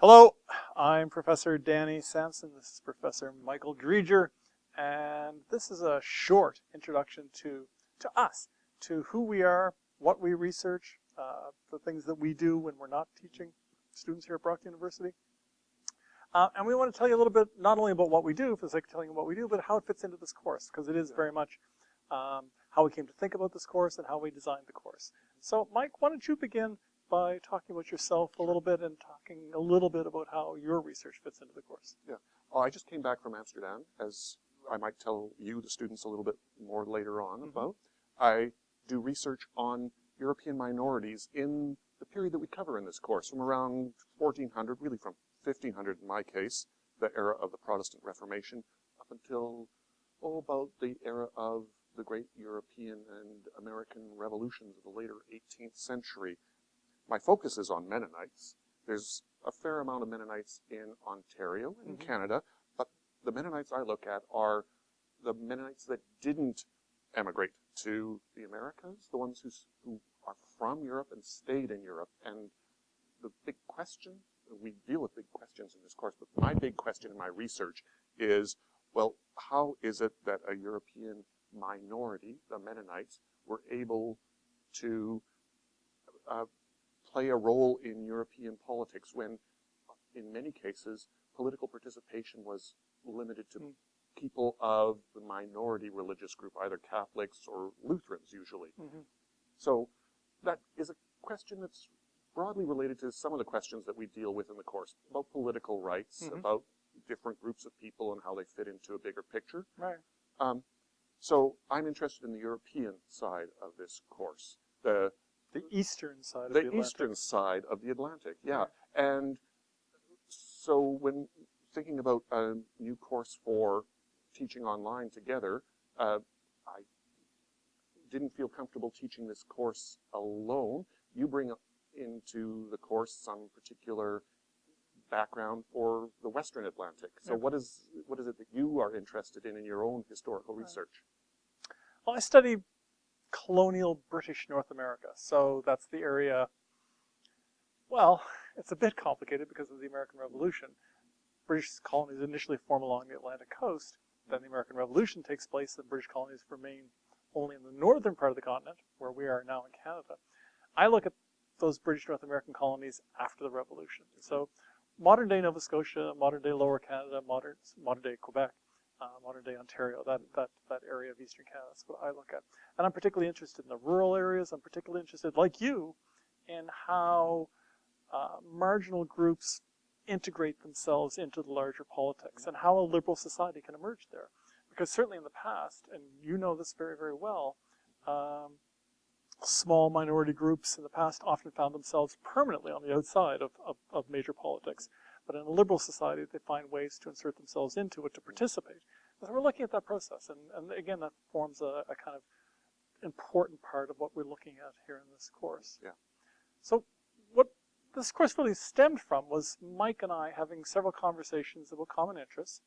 Hello, I'm Professor Danny Samson. This is Professor Michael Driedger, and this is a short introduction to, to us, to who we are, what we research, uh, the things that we do when we're not teaching students here at Brock University. Uh, and we want to tell you a little bit, not only about what we do, for the sake of telling you what we do, but how it fits into this course, because it is very much um, how we came to think about this course and how we designed the course. So Mike, why don't you begin by talking about yourself a little bit and talking a little bit about how your research fits into the course. Yeah. Oh, I just came back from Amsterdam, as I might tell you, the students, a little bit more later on mm -hmm. about. I do research on European minorities in the period that we cover in this course, from around 1400, really from 1500 in my case, the era of the Protestant Reformation, up until, oh, about the era of the great European and American revolutions of the later 18th century, my focus is on Mennonites. There's a fair amount of Mennonites in Ontario, in mm -hmm. Canada, but the Mennonites I look at are the Mennonites that didn't emigrate to the Americas, the ones who, who are from Europe and stayed in Europe. And the big question, we deal with big questions in this course, but my big question in my research is, well, how is it that a European minority, the Mennonites, were able to uh, play a role in European politics when, in many cases, political participation was limited to mm. people of the minority religious group, either Catholics or Lutherans usually. Mm -hmm. So that is a question that's broadly related to some of the questions that we deal with in the course about political rights, mm -hmm. about different groups of people and how they fit into a bigger picture. Right. Um, so I'm interested in the European side of this course. The the eastern side of the, the Atlantic. eastern side of the Atlantic, yeah. And so when thinking about a new course for teaching online together, uh, I didn't feel comfortable teaching this course alone. You bring into the course some particular background for the Western Atlantic. So what is what is it that you are interested in in your own historical research? Well, I study colonial British North America. So that's the area, well, it's a bit complicated because of the American Revolution. British colonies initially form along the Atlantic coast. Then the American Revolution takes place and British colonies remain only in the northern part of the continent, where we are now in Canada. I look at those British North American colonies after the Revolution. So modern day Nova Scotia, modern day Lower Canada, modern, modern day Quebec, uh, modern day Ontario, that, that, that area of Eastern Canada. That's what I look at. And I'm particularly interested in the rural areas. I'm particularly interested, like you, in how uh, marginal groups integrate themselves into the larger politics and how a liberal society can emerge there. Because certainly in the past, and you know this very, very well, um, small minority groups in the past often found themselves permanently on the outside of, of, of major politics. But in a liberal society, they find ways to insert themselves into it to participate. So we're looking at that process, and, and again, that forms a, a, kind of important part of what we're looking at here in this course. Yeah. So what this course really stemmed from was Mike and I having several conversations about common interests,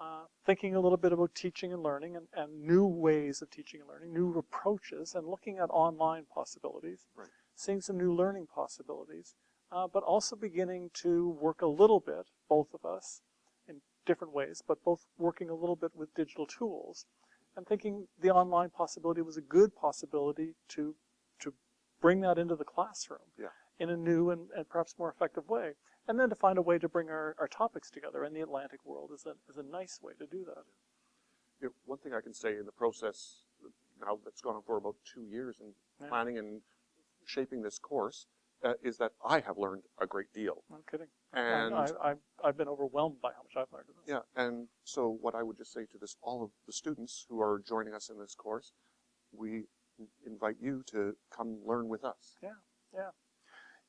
uh, thinking a little bit about teaching and learning and, and, new ways of teaching and learning, new approaches, and looking at online possibilities, right. seeing some new learning possibilities uh, but also beginning to work a little bit, both of us, in different ways, but both working a little bit with digital tools and thinking the online possibility was a good possibility to, to bring that into the classroom yeah. in a new and, and perhaps more effective way. And then to find a way to bring our, our topics together in the Atlantic world is a, is a nice way to do that. Yeah, one thing I can say in the process now that's gone on for about two years in yeah. planning and shaping this course uh, is that I have learned a great deal. I'm kidding. And I, I've been overwhelmed by how much I've learned. Yeah, and so what I would just say to this, all of the students who are joining us in this course, we invite you to come learn with us. Yeah, yeah.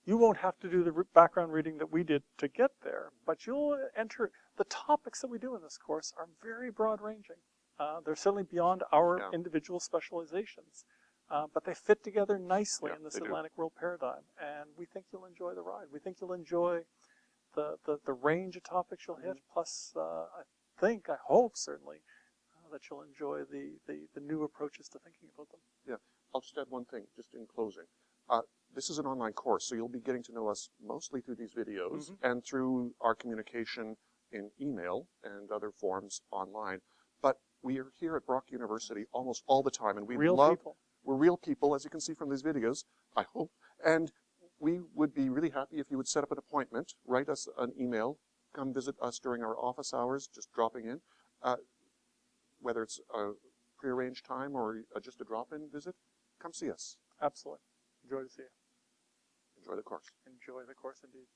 You won't have to do the background reading that we did to get there, but you'll enter, the topics that we do in this course are very broad ranging. Uh, they're certainly beyond our yeah. individual specializations. Uh, but they fit together nicely yeah, in this Atlantic do. world paradigm, and we think you'll enjoy the ride. We think you'll enjoy the, the, the range of topics you'll hit, mm -hmm. plus uh, I think, I hope certainly, uh, that you'll enjoy the, the, the new approaches to thinking about them. Yeah, I'll just add one thing, just in closing. Uh, this is an online course, so you'll be getting to know us mostly through these videos Mhm. and through our communication in email and other forms online. But we are here at Brock University almost all the time, and we Real love people. We're real people, as you can see from these videos, I hope. And we would be really happy if you would set up an appointment, write us an email, come visit us during our office hours, just dropping in. Uh, whether it's a prearranged time or just a drop-in visit, come see us. Absolutely. Enjoy to see you. Enjoy the course. Enjoy the course indeed.